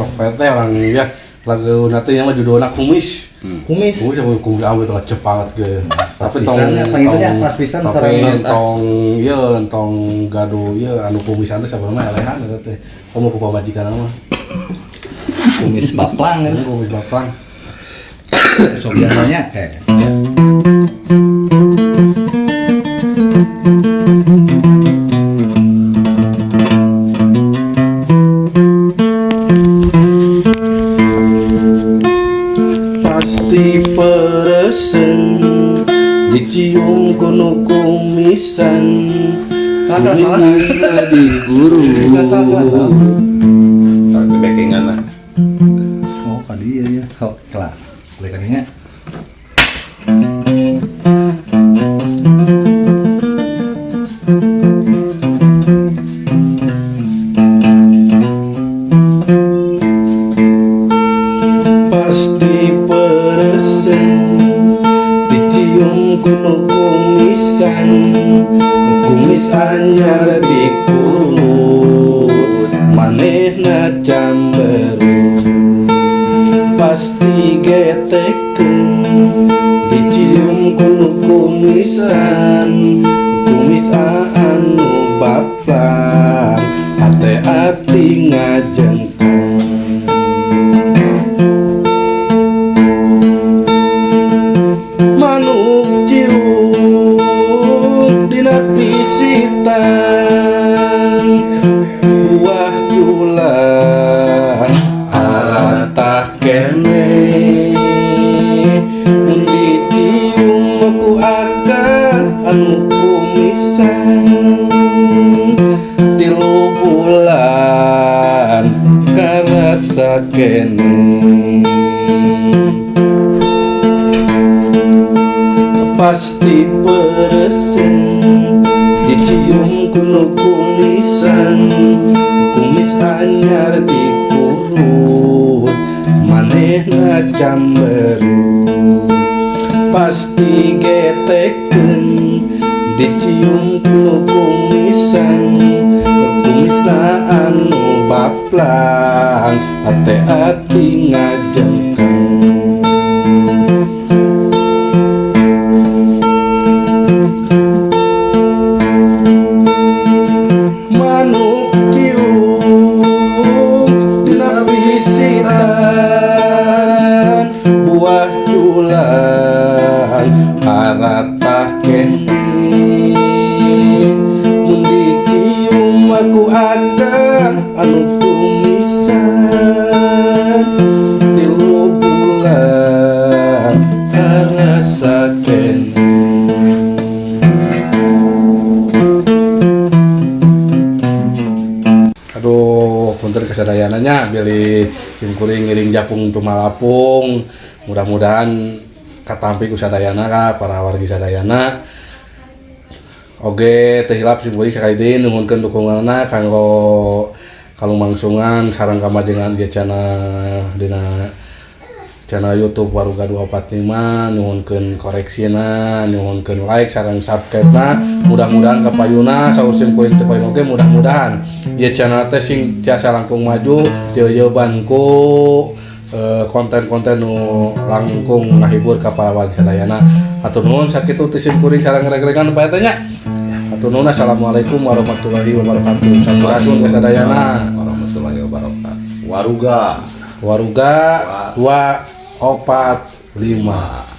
sok pete orang ya lagu nanti yang judulnya kumis. Hmm. Kumis? Kumis ya, jago kumis. Awe tuh cepat ke tapi tong ya, apa itu ya pisan sarang ah. tong iya tong gado iya anu kumis anda siapa namanya? Lehan itu teh. Kamu kupa majikan nama. Kumis baplang gitu. kumis baplang. So kayak eh, ya. dicium kuno kumisan. Kumis Nisna guru. tapi backingan lah. Oh kali ya ya. Kelar. balikannya geus anyar dipungut manehna camberut pasti geteken dicium kunu kumisan kumis sakene pasti peresen dicium kuno kumisan kumis anyar dikurut manehna camberu pasti geteken dicium kuno kumisan kumisnaan saplaan hati-hati ngajeng buah culang arat punten kesadayananya pilih simkuring ngiring japung tumalapung mudah-mudahan katampi kusadayana ka para wargi sadayana. Oge teh hilap simkuring ini nuhunkeun dukunganna kanggo kalumangsungan sareng kamajengan dia channel dina channel YouTube Waruga 245 nuhunkeun koreksina nuhunkeun like sareng subscribe na mudah-mudahan kapayuna saur simkuring teu oge mudah-mudahan. ya channel testing jasa langkung maju jawabanku eh, konten-konten nu langkung ngahibur kapal warga dayana atau nuhun sakit tisim kuring sarang reg-regan atau nuhun assalamualaikum warahmatullahi wabarakatuh. Sampurasun kesadayana warahmatullahi wabarakatuh. Waruga. Waruga dua opat lima.